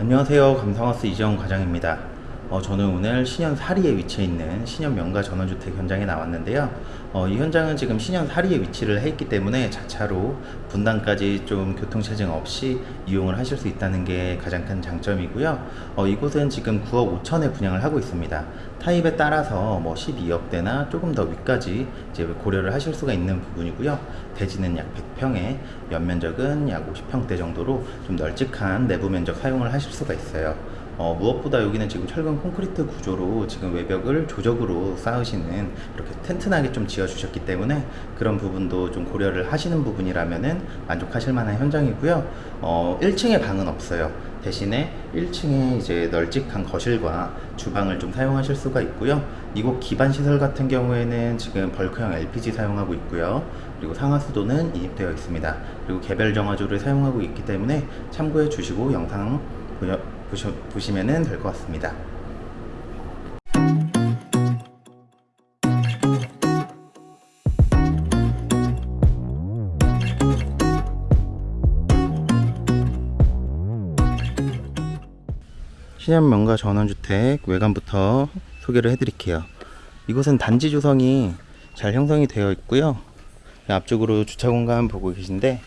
안녕하세요. 감성하우스 이재원 과장입니다. 어, 저는 오늘 신현 사리에 위치해 있는 신현 명가 전원주택 현장에 나왔는데요. 어, 이 현장은 지금 신현 사리에 위치를 해 있기 때문에 자차로 분당까지 좀 교통체증 없이 이용을 하실 수 있다는 게 가장 큰 장점이고요. 어, 이곳은 지금 9억 5천에 분양을 하고 있습니다. 타입에 따라서 뭐 12억대나 조금 더 위까지 이제 고려를 하실 수가 있는 부분이고요. 대지는 약 100평에 연면적은 약 50평대 정도로 좀 널찍한 내부 면적 사용을 하실 수가 있어요. 어, 무엇보다 여기는 지금 철근 콘크리트 구조로 지금 외벽을 조적으로 쌓으시는 이렇게 튼튼하게 좀 지어 주셨기 때문에 그런 부분도 좀 고려를 하시는 부분이라면은 만족하실 만한 현장이고요. 어, 1층에 방은 없어요. 대신에 1층에 이제 널찍한 거실과 주방을 좀 사용하실 수가 있고요. 이곳 기반 시설 같은 경우에는 지금 벌크형 LPG 사용하고 있고요. 그리고 상하수도는 인입되어 있습니다. 그리고 개별 정화조를 사용하고 있기 때문에 참고해 주시고 영상 보여, 보시, 보시면 될 것 같습니다. 신현 명가 전원주택 외관부터 소개를 해드릴게요. 이곳은 단지 조성이 잘 형성이 되어 있고요. 앞쪽으로 주차 공간 보고 계신데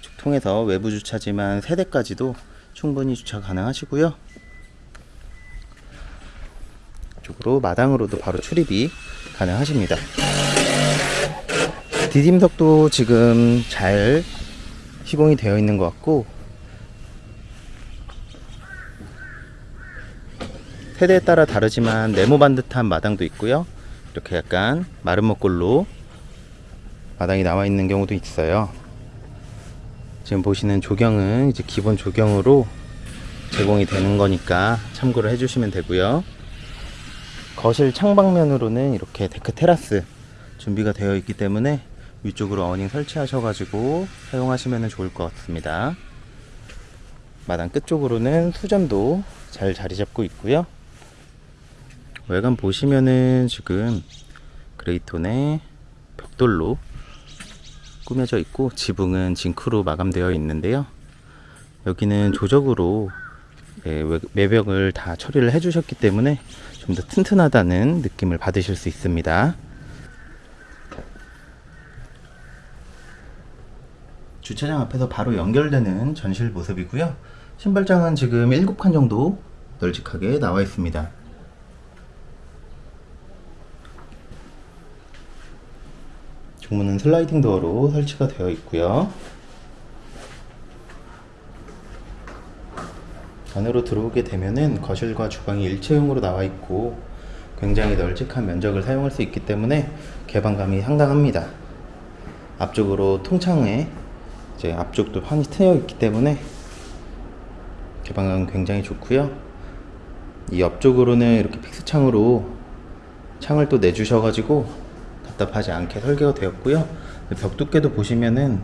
쭉 통해서 외부 주차지만 세대까지도 충분히 주차 가능하시고요. 이쪽으로 마당으로도 바로 출입이 가능하십니다. 디딤석도 지금 잘 시공이 되어 있는 것 같고 세대에 따라 다르지만 네모 반듯한 마당도 있고요. 이렇게 약간 마름모꼴로 마당이 나와 있는 경우도 있어요. 지금 보시는 조경은 이제 기본 조경으로 제공이 되는 거니까 참고를 해주시면 되고요. 거실 창 방면으로는 이렇게 데크 테라스 준비가 되어 있기 때문에 위쪽으로 어닝 설치하셔가지고 사용하시면 좋을 것 같습니다. 마당 끝쪽으로는 수전도 잘 자리 잡고 있고요. 외관 보시면은 지금 그레이톤의 벽돌로 꾸며져 있고 지붕은 징크로 마감되어 있는데요. 여기는 조적으로 예, 매벽을 다 처리를 해 주셨기 때문에 좀 더 튼튼하다는 느낌을 받으실 수 있습니다. 주차장 앞에서 바로 연결되는 전실 모습이고요. 신발장은 지금 7칸 정도 널찍하게 나와 있습니다. 중문은 슬라이딩 도어로 설치가 되어 있고요. 안으로 들어오게 되면은 거실과 주방이 일체형으로 나와 있고 굉장히 널찍한 면적을 사용할 수 있기 때문에 개방감이 상당합니다. 앞쪽으로 통창에 이제 앞쪽도 판이 트여 있기 때문에 개방감 굉장히 좋고요. 이 옆쪽으로는 이렇게 픽스 창으로 창을 또 내주셔가지고 답답하지 않게 설계가 되었고요. 벽 두께도 보시면은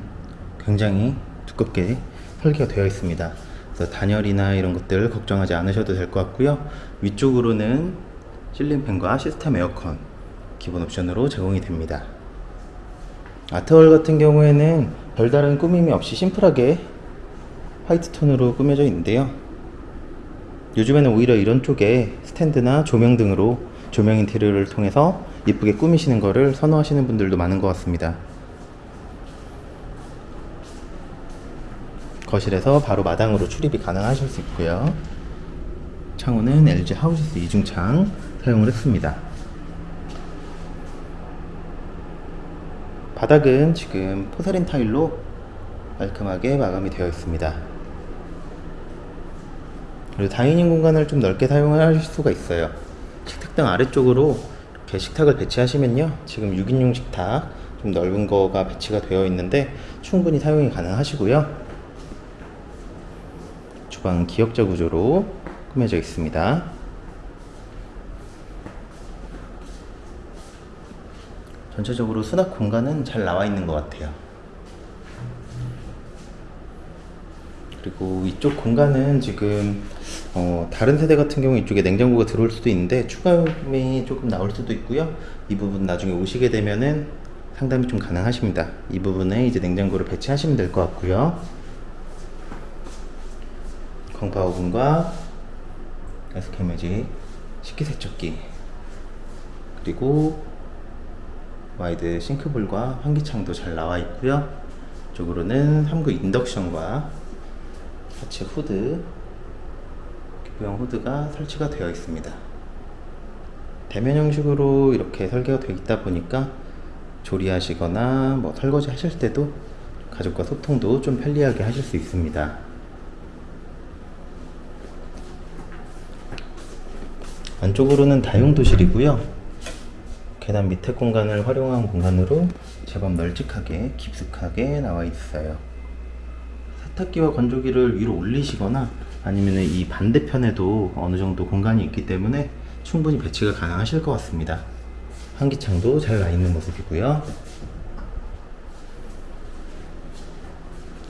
굉장히 두껍게 설계가 되어 있습니다. 그래서 단열이나 이런 것들 걱정하지 않으셔도 될 것 같고요. 위쪽으로는 실링팬과 시스템 에어컨 기본 옵션으로 제공이 됩니다. 아트월 같은 경우에는 별다른 꾸밈이 없이 심플하게 화이트 톤으로 꾸며져 있는데요. 요즘에는 오히려 이런 쪽에 스탠드나 조명 등으로 조명 인테리어를 통해서 이쁘게 꾸미시는 거를 선호하시는 분들도 많은 것 같습니다. 거실에서 바로 마당으로 출입이 가능하실 수 있고요. 창호는 LG 하우시스 이중창 사용을 했습니다. 바닥은 지금 포세린 타일로 깔끔하게 마감이 되어 있습니다. 그리고 다이닝 공간을 좀 넓게 사용하실 수가 있어요. 식탁등 아래쪽으로 이렇게 식탁을 배치하시면요. 지금 6인용 식탁 좀 넓은 거가 배치가 되어 있는데 충분히 사용이 가능하시고요. 주방 기역자 구조로 꾸며져 있습니다. 전체적으로 수납 공간은 잘 나와 있는 것 같아요. 그리고 이쪽 공간은 지금 어, 다른 세대 같은 경우 이쪽에 냉장고가 들어올 수도 있는데 추가음이 조금 나올 수도 있고요. 이 부분 나중에 오시게 되면은 상담이 좀 가능하십니다. 이 부분에 이제 냉장고를 배치하시면 될 것 같고요. 광파 오븐과 매립 식기세척기 그리고 와이드 싱크볼과 환기창도 잘 나와 있고요. 이쪽으로는 3구 인덕션과 하츠 후드, 기부형 후드가 설치가 되어 있습니다. 대면 형식으로 이렇게 설계가 되어 있다 보니까 조리하시거나 뭐 설거지 하실 때도 가족과 소통도 좀 편리하게 하실 수 있습니다. 안쪽으로는 다용도실이고요. 계단 밑에 공간을 활용한 공간으로 제법 널찍하게 깊숙하게 나와 있어요. 세탁기와 건조기를 위로 올리시거나 아니면 이 반대편에도 어느 정도 공간이 있기 때문에 충분히 배치가 가능하실 것 같습니다. 환기창도 잘 나 있는 모습이고요.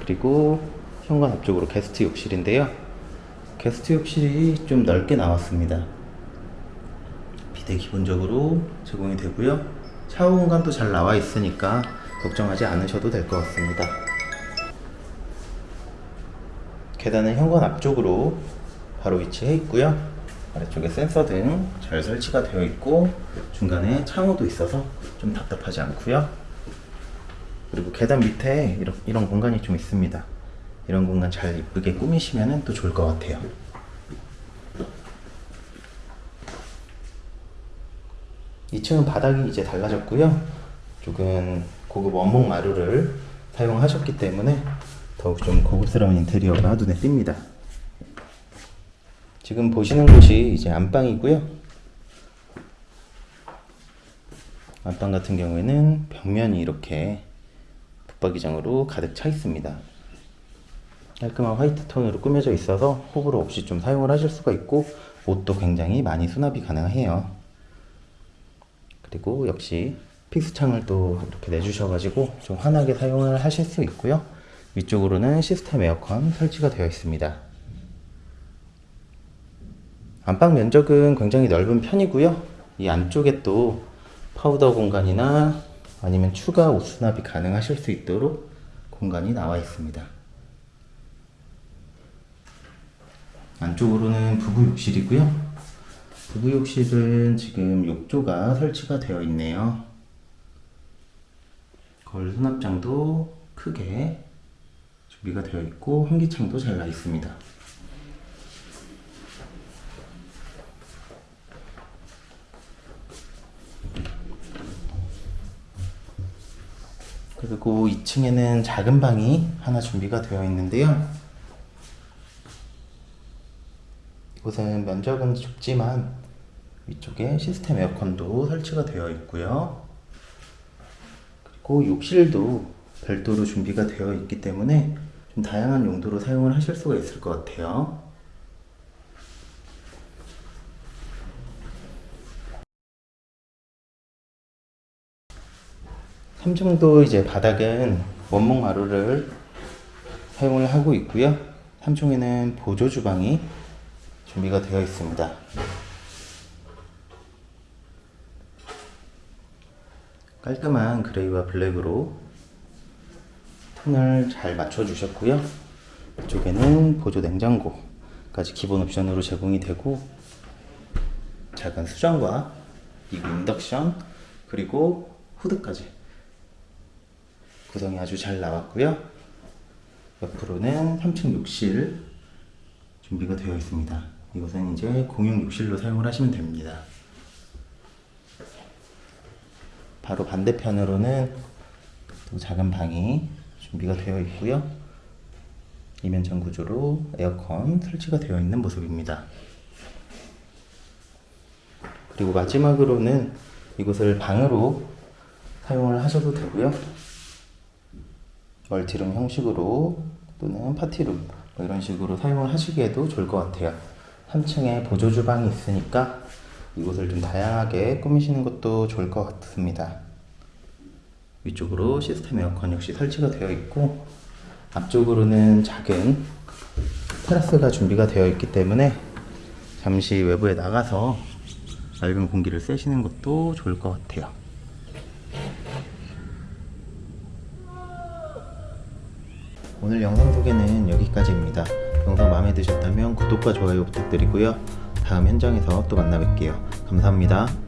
그리고 현관 앞쪽으로 게스트 욕실인데요. 게스트 욕실이 좀 넓게 나왔습니다. 비대 기본적으로 제공이 되고요. 샤워 공간도 잘 나와 있으니까 걱정하지 않으셔도 될 것 같습니다. 계단은 현관 앞쪽으로 바로 위치해 있고요. 아래쪽에 센서 등 잘 설치가 되어 있고 중간에 창호도 있어서 좀 답답하지 않고요. 그리고 계단 밑에 이런, 이런 공간이 좀 있습니다. 이런 공간 잘 이쁘게 꾸미시면 또 좋을 것 같아요. 2층은 바닥이 이제 달라졌고요. 쪽은 고급 원목 마루를 사용하셨기 때문에 더욱 좀 고급스러운 인테리어가 눈에 띕니다. 지금 보시는 곳이 이제 안방이고요. 안방 같은 경우에는 벽면이 이렇게 붙박이장으로 가득 차 있습니다. 깔끔한 화이트 톤으로 꾸며져 있어서 호불호 없이 좀 사용을 하실 수가 있고 옷도 굉장히 많이 수납이 가능해요. 그리고 역시 픽스 창을 또 이렇게 내주셔가지고 좀 환하게 사용을 하실 수 있고요. 위쪽으로는 시스템 에어컨 설치가 되어 있습니다. 안방 면적은 굉장히 넓은 편이고요. 이 안쪽에 또 파우더 공간이나 아니면 추가 옷 수납이 가능하실 수 있도록 공간이 나와 있습니다. 안쪽으로는 부부 욕실이고요. 부부 욕실은 지금 욕조가 설치가 되어 있네요. 거울 수납장도 크게 준비가 되어 있고 환기창도 잘 나 있습니다. 그리고 2층에는 작은 방이 하나 준비가 되어 있는데요. 이곳은 면적은 좁지만 위쪽에 시스템 에어컨도 설치가 되어 있고요. 그리고 욕실도 별도로 준비가 되어 있기 때문에 좀 다양한 용도로 사용을 하실 수가 있을 것 같아요. 3층도 이제 바닥은 원목 마루를 사용을 하고 있고요. 3층에는 보조 주방이 준비가 되어 있습니다. 깔끔한 그레이와 블랙으로 톤을 잘 맞춰 주셨고요. 이쪽에는 보조 냉장고까지 기본 옵션으로 제공이 되고 작은 수전과 이그 인덕션 그리고 후드까지 구성이 아주 잘 나왔고요. 옆으로는 3층 욕실 준비가 되어 있습니다. 이것은 이제 공용 욕실로 사용을 하시면 됩니다. 바로 반대편으로는 또 작은 방이 준비가 되어 있고요. 이면창 구조로 에어컨 설치가 되어 있는 모습입니다. 그리고 마지막으로는 이곳을 방으로 사용을 하셔도 되고요. 멀티룸 형식으로 또는 파티룸 뭐 이런 식으로 사용을 하시기에도 좋을 것 같아요. 3층에 보조 주방이 있으니까 이곳을 좀 다양하게 꾸미시는 것도 좋을 것 같습니다. 위쪽으로 시스템 에어컨 역시 설치가 되어 있고 앞쪽으로는 작은 테라스가 준비가 되어 있기 때문에 잠시 외부에 나가서 맑은 공기를 쐬시는 것도 좋을 것 같아요. 오늘 영상 소개는 여기까지입니다. 영상 마음에 드셨다면 구독과 좋아요 부탁드리고요. 다음 현장에서 또 만나 뵐게요. 감사합니다.